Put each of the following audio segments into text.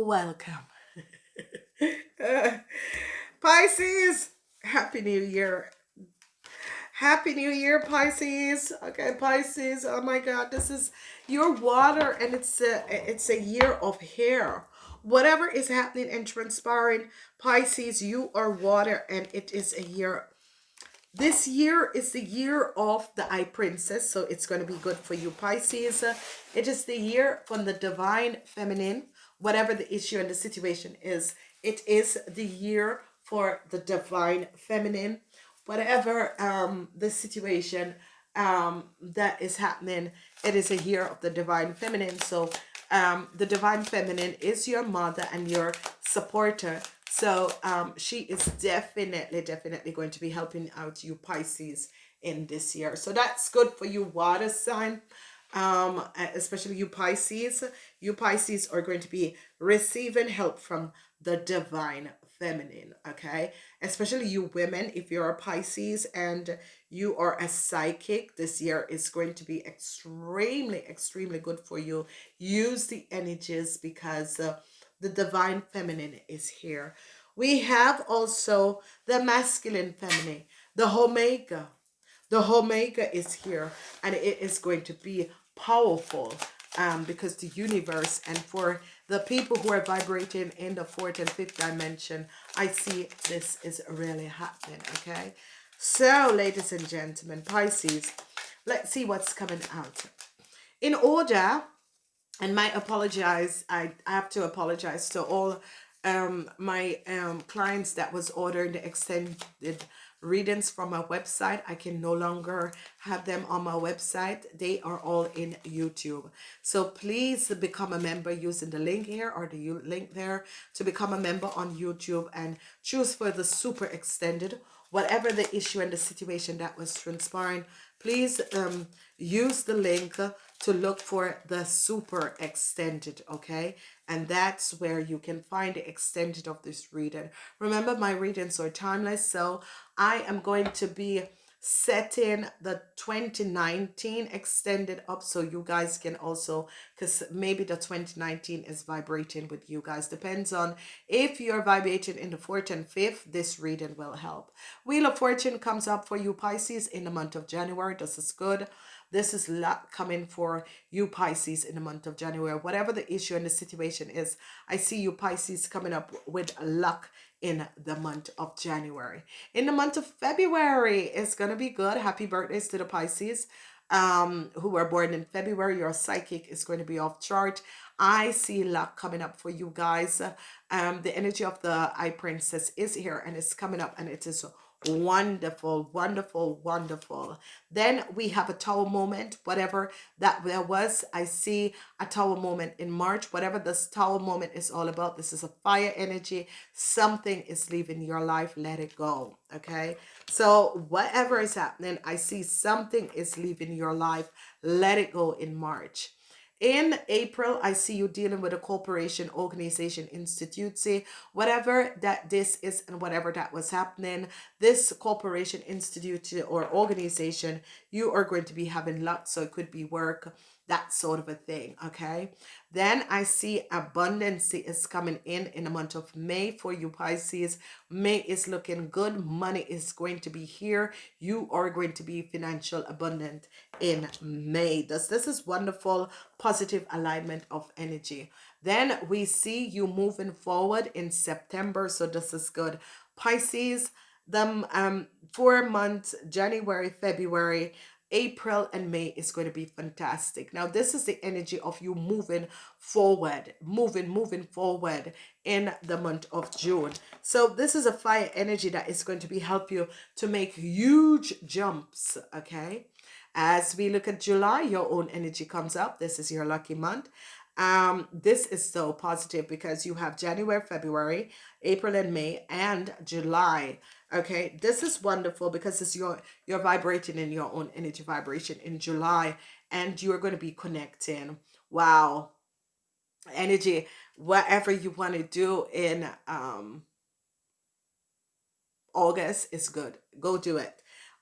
welcome. uh, Pisces, Happy New Year. Happy New Year, Pisces. Okay, Pisces. Oh my God, this is your water, and it's a it's a year of hair. Whatever is happening and transpiring, Pisces, you are water, and it is a year. This year is the year of the High Priestess, so it's going to be good for you, Pisces. It is the year from the Divine Feminine, whatever the issue and the situation is. It is the year for the Divine Feminine whatever um, the situation um, that is happening, it is a year of the divine feminine. So um, the divine feminine is your mother and your supporter. So um, she is definitely, definitely going to be helping out you Pisces in this year. So that's good for you water sign, um, especially you Pisces. You Pisces are going to be receiving help from the divine feminine okay? Especially you women if you're a pisces and you are a psychic this year is going to be extremely extremely good for you. Use the energies because uh, the divine feminine is here. We have also the masculine feminine the omega. The omega is here and it is going to be powerful um, because the universe and for the people who are vibrating in the fourth and fifth dimension, I see this is really happening, okay? So, ladies and gentlemen, Pisces, let's see what's coming out. In order, and my apologize, I, I have to apologize to all um, my um, clients that was ordering the extended readings from my website. I can no longer have them on my website. They are all in YouTube. So please become a member using the link here or the link there to become a member on YouTube and choose for the super extended whatever the issue and the situation that was transpiring please um, use the link to look for the super extended okay? And that's where you can find the extended of this reading. Remember my readings are timeless so i am going to be setting the 2019 extended up so you guys can also because maybe the 2019 is vibrating with you guys. Depends on if you're vibrating in the fourth and fifth this reading will help. Wheel of fortune comes up for you pisces in the month of january. This is good this is luck coming for you Pisces in the month of January. Whatever the issue and the situation is, I see you Pisces coming up with luck in the month of January. In the month of February, it's going to be good. Happy birthdays to the Pisces um, who were born in February. Your psychic is going to be off chart. I see luck coming up for you guys. Um, the energy of the High Priestess is here and it's coming up and it is wonderful wonderful wonderful. Then we have a tower moment whatever that there was. I see a tower moment in march whatever this tower moment is all about this is a fire energy. Something is leaving your life let it go okay? So whatever is happening i see something is leaving your life let it go in march in April, I see you dealing with a corporation, organization, institute, say whatever that this is and whatever that was happening, this corporation, institute or organization, you are going to be having luck. So it could be work, that sort of a thing okay? Then i see abundance is coming in in the month of may for you pisces. May is looking good. Money is going to be here. You are going to be financial abundant in may. This this is wonderful positive alignment of energy. Then we see you moving forward in september so this is good. Pisces the um four months january february April and May is going to be fantastic. Now, this is the energy of you moving forward, moving, moving forward in the month of June. So this is a fire energy that is going to be help you to make huge jumps, okay? As we look at July, your own energy comes up. This is your lucky month. Um, this is so positive because you have January, February, April and May, and July okay? This is wonderful because it's your you're vibrating in your own energy vibration in july and you're going to be connecting. Wow. Energy whatever you want to do in um august is good. Go do it.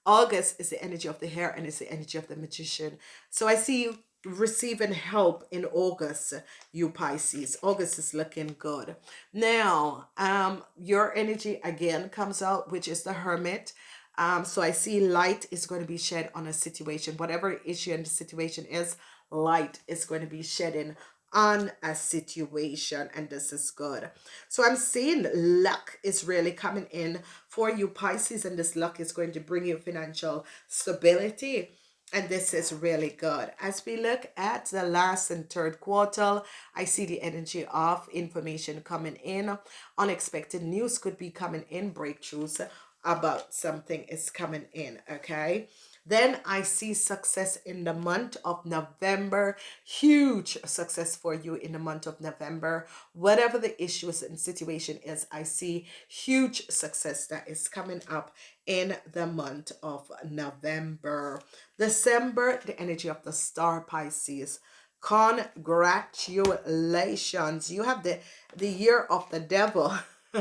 August is the energy of the hair and it's the energy of the magician. So i see you receiving help in August, you Pisces. August is looking good. Now, um, your energy again comes out, which is the Hermit. Um, so I see light is going to be shed on a situation. Whatever issue and the situation is, light is going to be shedding on a situation and this is good so i'm seeing luck is really coming in for you pisces and this luck is going to bring you financial stability and this is really good. As we look at the last and third quarter i see the energy of information coming in. Unexpected news could be coming in breakthroughs about something is coming in okay then I see success in the month of November. Huge success for you in the month of November. Whatever the issues and situation is, I see huge success that is coming up in the month of November. December, the energy of the star Pisces. Congratulations. You have the, the year of the devil.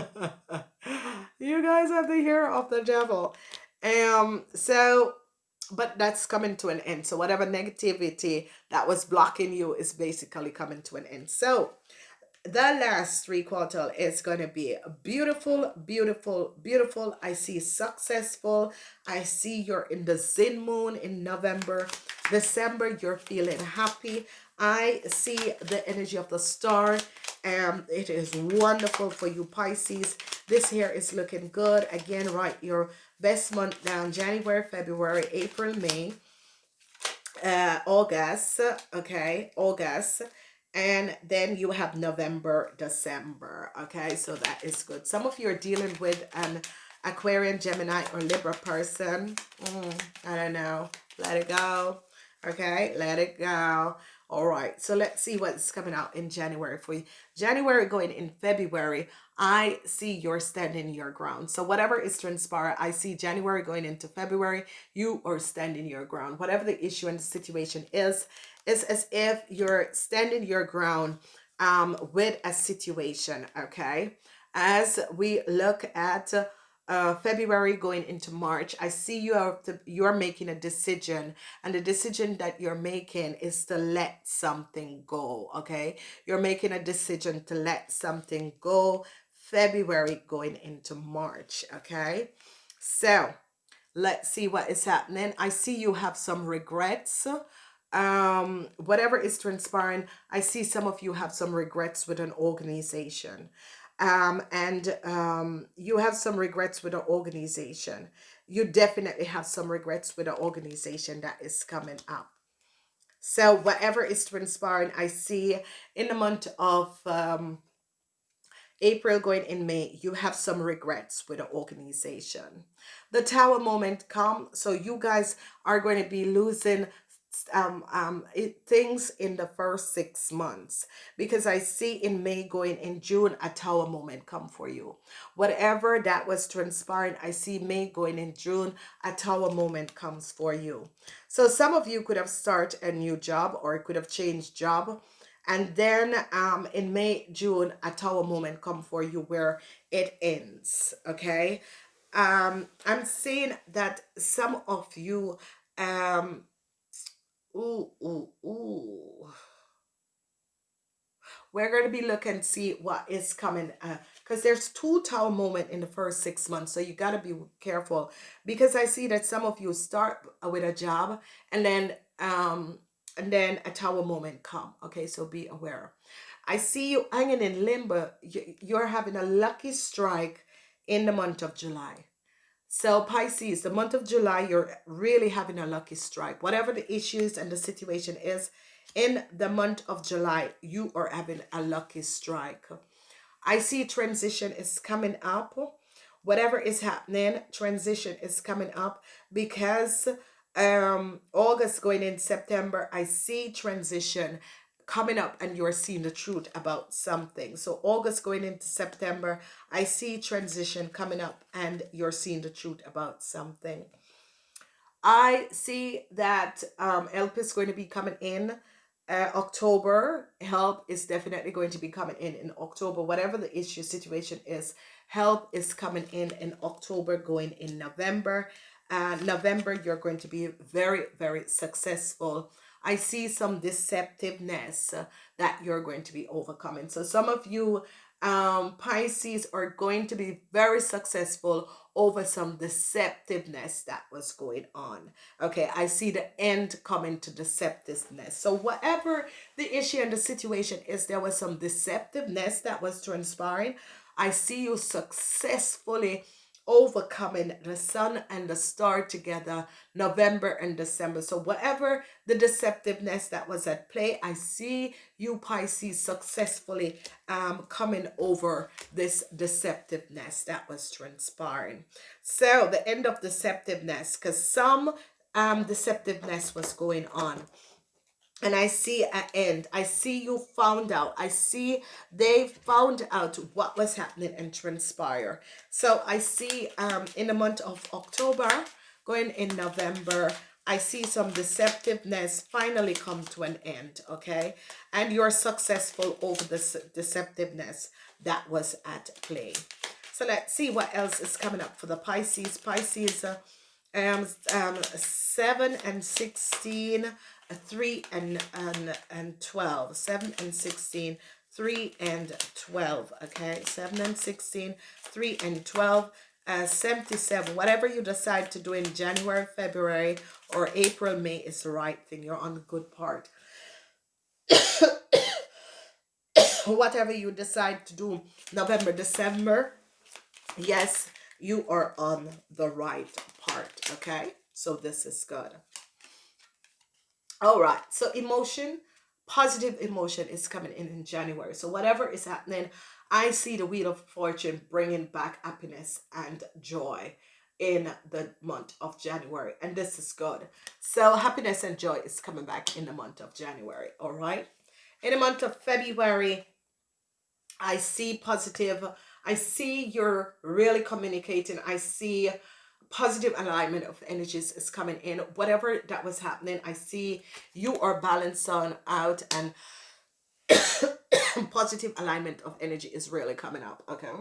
you guys have the year of the devil. Um, so but that's coming to an end. So whatever negativity that was blocking you is basically coming to an end. So the last three quarter is going to be beautiful, beautiful, beautiful. I see successful. I see you're in the Zen moon in November. December, you're feeling happy. I see the energy of the star. and it is wonderful for you Pisces. This here is looking good. Again, write your best month down. January, February, April, May, uh, August. Okay, August. And then you have November, December. Okay, so that is good. Some of you are dealing with an Aquarian, Gemini, or Libra person. Mm, I don't know. Let it go. Okay, let it go. All right, so let's see what's coming out in January for you. January going in February, I see you're standing your ground. So whatever is transpire, I see January going into February, you are standing your ground. Whatever the issue and the situation is, it's as if you're standing your ground um, with a situation, okay? As we look at uh, February going into March, I see you are to, you're making a decision, and the decision that you're making is to let something go. Okay, you're making a decision to let something go. February going into March. Okay, so let's see what is happening. I see you have some regrets um whatever is transpiring i see some of you have some regrets with an organization um, and um, you have some regrets with the organization. You definitely have some regrets with the organization that is coming up. So whatever is transpiring, I see in the month of um, April going in May, you have some regrets with the organization. The tower moment come, so you guys are going to be losing um, um, it, things in the first six months because I see in May going in June a tower moment come for you. Whatever that was transpiring, I see May going in June a tower moment comes for you. So some of you could have started a new job or could have changed job. And then um, in May, June, a tower moment come for you where it ends. Okay. Um, I'm seeing that some of you um Ooh, ooh, ooh. We're going to be looking see what is coming because uh, there's two tower moment in the first six months. So you got to be careful because I see that some of you start with a job and then um and then a tower moment come. Okay, so be aware. I see you hanging in limbo. You're having a lucky strike in the month of July. So Pisces, the month of July, you're really having a lucky strike. Whatever the issues and the situation is, in the month of July, you are having a lucky strike. I see transition is coming up. Whatever is happening, transition is coming up because um August going in September, I see transition coming up and you're seeing the truth about something. So August going into September, I see transition coming up and you're seeing the truth about something. I see that um, help is going to be coming in uh, October. Help is definitely going to be coming in in October. Whatever the issue situation is, help is coming in in October, going in November. Uh, November, you're going to be very, very successful I see some deceptiveness that you're going to be overcoming. So some of you um, Pisces are going to be very successful over some deceptiveness that was going on. Okay, I see the end coming to deceptiveness. So whatever the issue and the situation is, there was some deceptiveness that was transpiring. I see you successfully overcoming the sun and the star together November and December. So whatever the deceptiveness that was at play, I see you Pisces successfully um, coming over this deceptiveness that was transpiring. So the end of deceptiveness, because some um, deceptiveness was going on and I see an end. I see you found out. I see they found out what was happening and transpire. So I see um in the month of October, going in November, I see some deceptiveness finally come to an end, okay? And you're successful over this deceptiveness that was at play. So let's see what else is coming up for the Pisces. Pisces, uh, um, um, 7 and 16 3 and, and, and 12, 7 and 16, 3 and 12, okay? 7 and 16, 3 and 12, uh, 77, whatever you decide to do in January, February, or April, May is the right thing. You're on the good part. whatever you decide to do November, December, yes, you are on the right part, okay? So this is good. All right. So emotion, positive emotion is coming in in January. So whatever is happening, I see the wheel of fortune bringing back happiness and joy in the month of January. And this is good. So happiness and joy is coming back in the month of January. All right. In the month of February, I see positive. I see you're really communicating. I see positive alignment of energies is coming in. Whatever that was happening i see you are balancing out and positive alignment of energy is really coming up okay?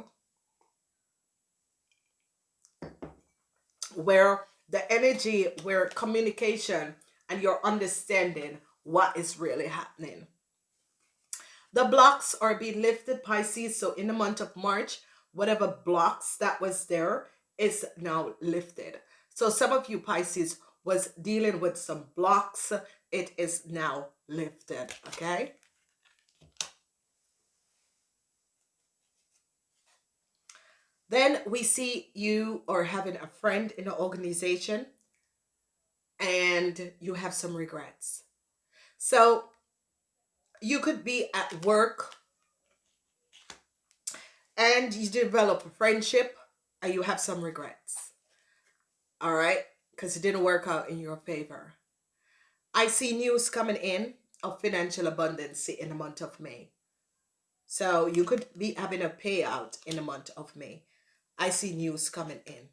Where the energy where communication and your understanding what is really happening. The blocks are being lifted pisces. So in the month of march whatever blocks that was there is now lifted. So some of you Pisces was dealing with some blocks. It is now lifted, okay? Then we see you are having a friend in an organization and you have some regrets. So you could be at work and you develop a friendship and you have some regrets. All right? Because it didn't work out in your favor. I see news coming in of financial abundance in the month of May. So you could be having a payout in the month of May. I see news coming in.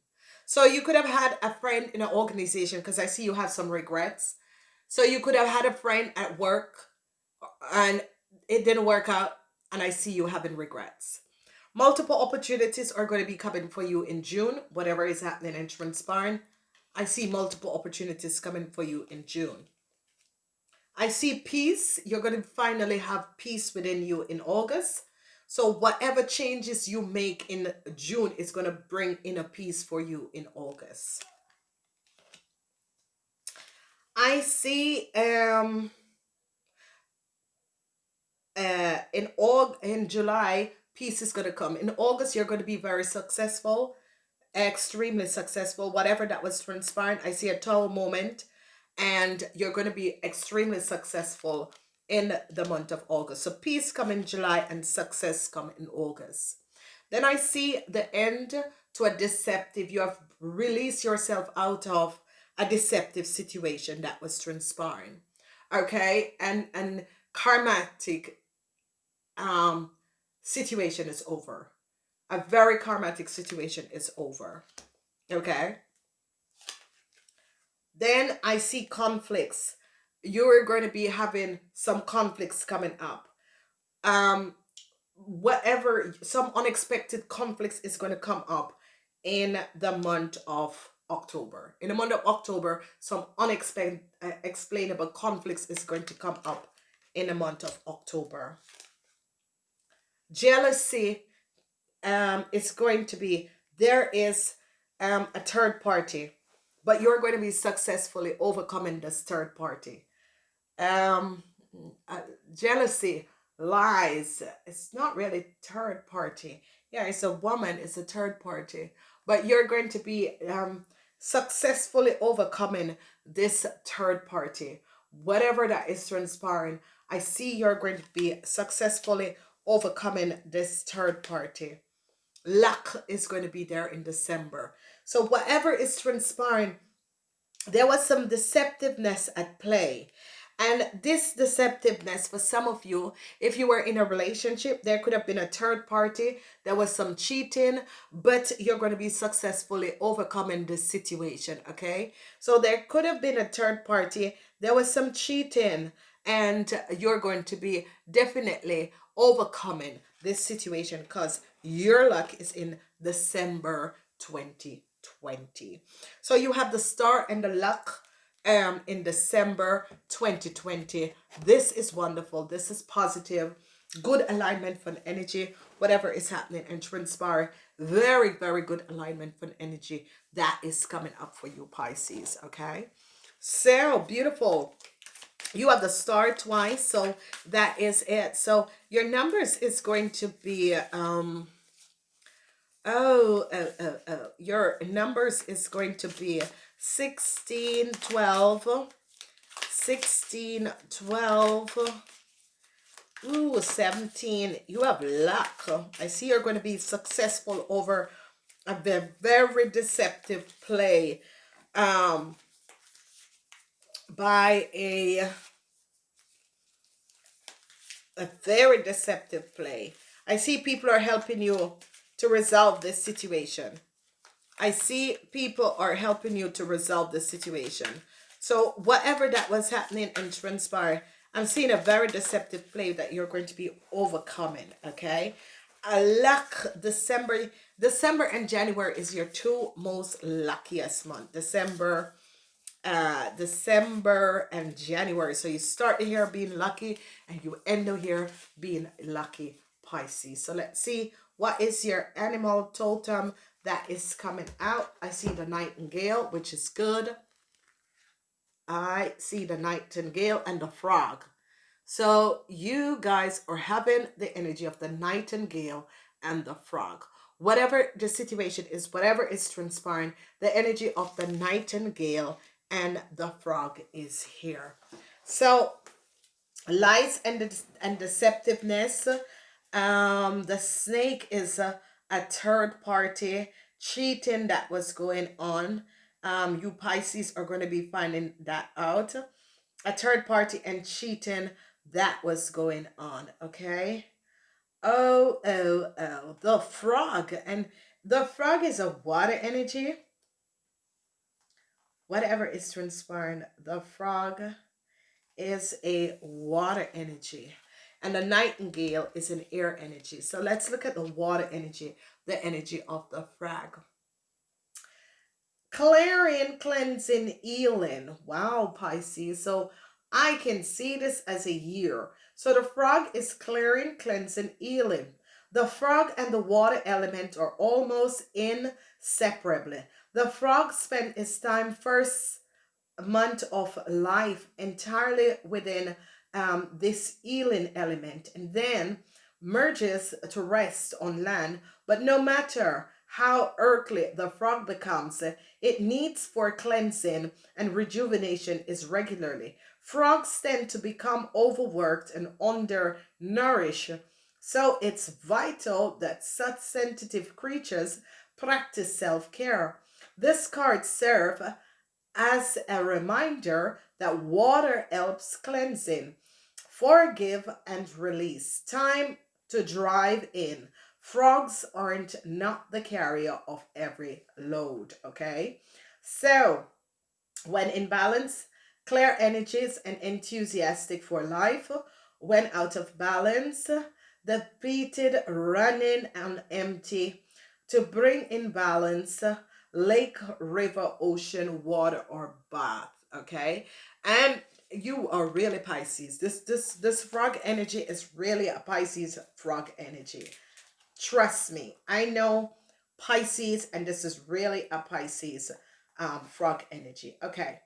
So you could have had a friend in an organization because I see you have some regrets. So you could have had a friend at work and it didn't work out and I see you having regrets. Multiple opportunities are going to be coming for you in June, whatever is happening in transpiring. I see multiple opportunities coming for you in June. I see peace. You're going to finally have peace within you in August. So whatever changes you make in June is going to bring in a peace for you in August. I see um uh in Aug in July peace is going to come. In August, you're going to be very successful, extremely successful, whatever that was transpiring. I see a tower moment and you're going to be extremely successful in the month of August. So peace come in July and success come in August. Then I see the end to a deceptive. You have released yourself out of a deceptive situation that was transpiring. Okay. And, and karmatic um, situation is over. A very karmatic situation is over. Okay. Then I see conflicts. You're going to be having some conflicts coming up. Um, whatever, some unexpected conflicts is going to come up in the month of October. In the month of October, some unexplainable conflicts is going to come up in the month of October. Jealousy um, is going to be, there is um, a third party, but you're going to be successfully overcoming this third party. Um, uh, jealousy, lies, it's not really third party. Yeah, it's a woman, it's a third party, but you're going to be um, successfully overcoming this third party. Whatever that is transpiring, I see you're going to be successfully overcoming this third party. Luck is going to be there in December. So whatever is transpiring, there was some deceptiveness at play. And this deceptiveness for some of you, if you were in a relationship, there could have been a third party. There was some cheating, but you're going to be successfully overcoming this situation. Okay. So there could have been a third party. There was some cheating and you're going to be definitely overcoming this situation because your luck is in December 2020. So you have the star and the luck um in December 2020. This is wonderful. This is positive. Good alignment for energy. Whatever is happening and transpire. Very, very good alignment for energy that is coming up for you, Pisces. Okay. So beautiful you have the star twice so that is it so your numbers is going to be um oh uh, uh, uh, your numbers is going to be 16 12 16 12 Ooh, 17. You have luck. I see you're going to be successful over a very deceptive play. Um, by a a very deceptive play. I see people are helping you to resolve this situation. I see people are helping you to resolve the situation. So whatever that was happening and transpire, I'm seeing a very deceptive play that you're going to be overcoming, okay? A luck, December, December and January is your two most luckiest month. December uh, December and January. So you start year being lucky and you end year being lucky Pisces. So let's see what is your animal totem that is coming out. I see the nightingale, which is good. I see the nightingale and the frog. So you guys are having the energy of the nightingale and the frog. Whatever the situation is, whatever is transpiring, the energy of the nightingale and the frog is here. So lies and, and deceptiveness. Um, the snake is a, a third party cheating that was going on. Um, you Pisces are going to be finding that out. A third party and cheating that was going on. Okay. Oh, oh, oh. The frog. And the frog is a water energy whatever is transpiring, the frog is a water energy and the nightingale is an air energy. So let's look at the water energy, the energy of the frog. Clearing, cleansing, healing. Wow, Pisces. So I can see this as a year. So the frog is clearing, cleansing, healing. The frog and the water element are almost inseparable. The frog spent his time first month of life entirely within um, this healing element and then merges to rest on land. But no matter how earthly the frog becomes, it needs for cleansing and rejuvenation is regularly. Frogs tend to become overworked and undernourished, so it's vital that such sensitive creatures practice self-care. This card serves as a reminder that water helps cleansing, forgive and release. Time to drive in. Frogs aren't not the carrier of every load, okay? So, when in balance, clear energies and enthusiastic for life. When out of balance, depleted, running and empty. To bring in balance, lake, river, ocean, water, or bath. Okay. And you are really Pisces. This this this frog energy is really a Pisces frog energy. Trust me. I know Pisces, and this is really a Pisces um, frog energy. Okay.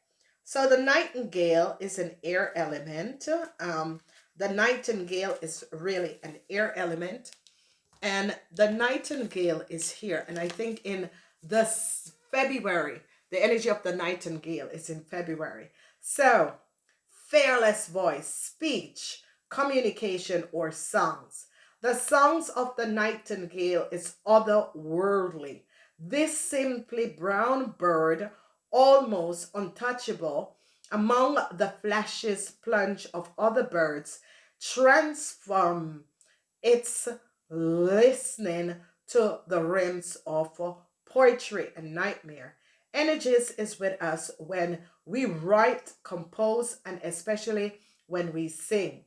So the nightingale is an air element. Um, the nightingale is really an air element. And the nightingale is here. And I think in this February, the energy of the nightingale is in February. So, fearless voice, speech, communication, or songs. The songs of the nightingale is otherworldly. This simply brown bird, almost untouchable among the flashes plunge of other birds, transform its listening to the rims of poetry and nightmare. Energies is with us when we write, compose, and especially when we sing.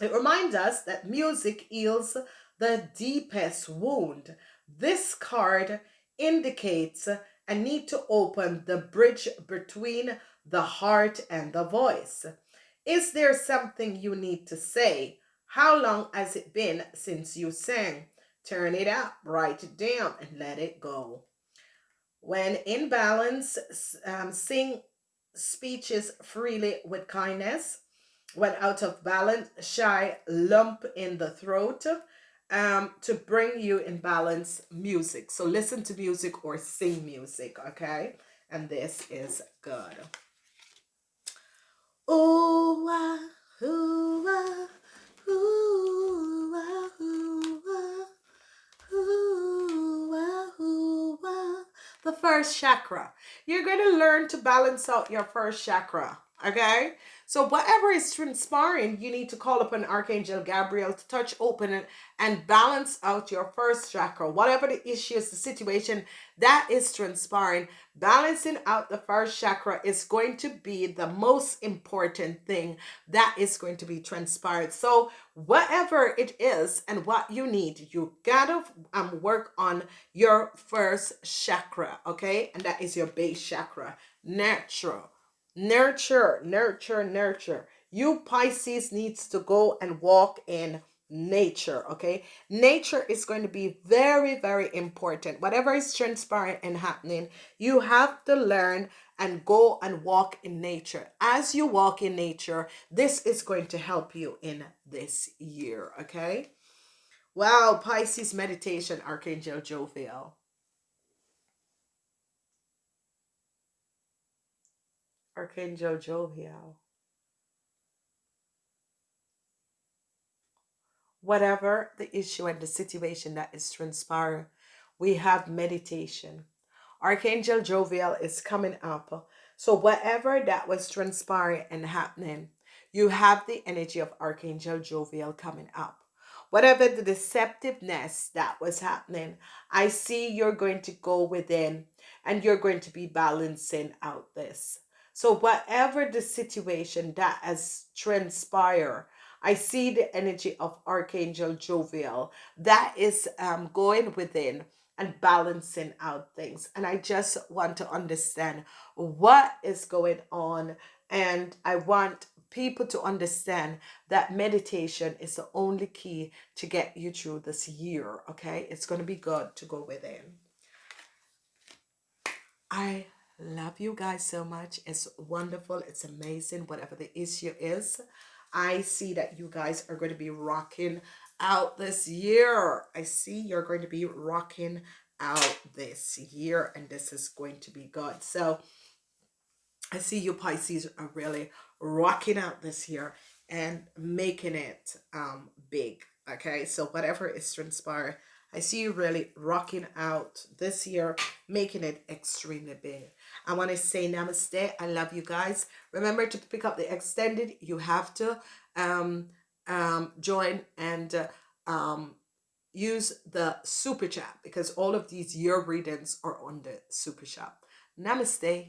It reminds us that music heals the deepest wound. This card indicates a need to open the bridge between the heart and the voice. Is there something you need to say? How long has it been since you sang? Turn it up, write it down, and let it go. When in balance, um, sing speeches freely with kindness. When out of balance, shy lump in the throat um, to bring you in balance music. So listen to music or sing music, okay? And this is good. Ooh, ah, ooh, ah, ooh, ah, ooh, ah, ooh, ah, ooh, ah. The first chakra. You're going to learn to balance out your first chakra, okay? So whatever is transpiring, you need to call upon Archangel Gabriel to touch, open, and, and balance out your first chakra. Whatever the issues, the situation that is transpiring, balancing out the first chakra is going to be the most important thing that is going to be transpired. So whatever it is and what you need, you gotta um, work on your first chakra, okay? And that is your base chakra, natural Nurture, nurture, nurture. You Pisces needs to go and walk in nature, okay? Nature is going to be very, very important. Whatever is transpiring and happening, you have to learn and go and walk in nature. As you walk in nature, this is going to help you in this year, okay? Wow, Pisces meditation, Archangel Jophiel. Archangel Jophiel. Whatever the issue and the situation that is transpiring, we have meditation. Archangel Jophiel is coming up. So whatever that was transpiring and happening, you have the energy of Archangel Jophiel coming up. Whatever the deceptiveness that was happening, I see you're going to go within and you're going to be balancing out this. So whatever the situation that has transpired, I see the energy of Archangel Jophiel that is um, going within and balancing out things. And I just want to understand what is going on. And I want people to understand that meditation is the only key to get you through this year. Okay. It's going to be good to go within. I Love you guys so much. It's wonderful. It's amazing. Whatever the issue is, I see that you guys are going to be rocking out this year. I see you're going to be rocking out this year and this is going to be good. So I see you Pisces are really rocking out this year and making it um big. Okay, so whatever is transpired, I see you really rocking out this year, making it extremely big. I want to say namaste. I love you guys. Remember to pick up the extended. You have to um, um, join and uh, um, use the super chat because all of these year readings are on the super chat. Namaste.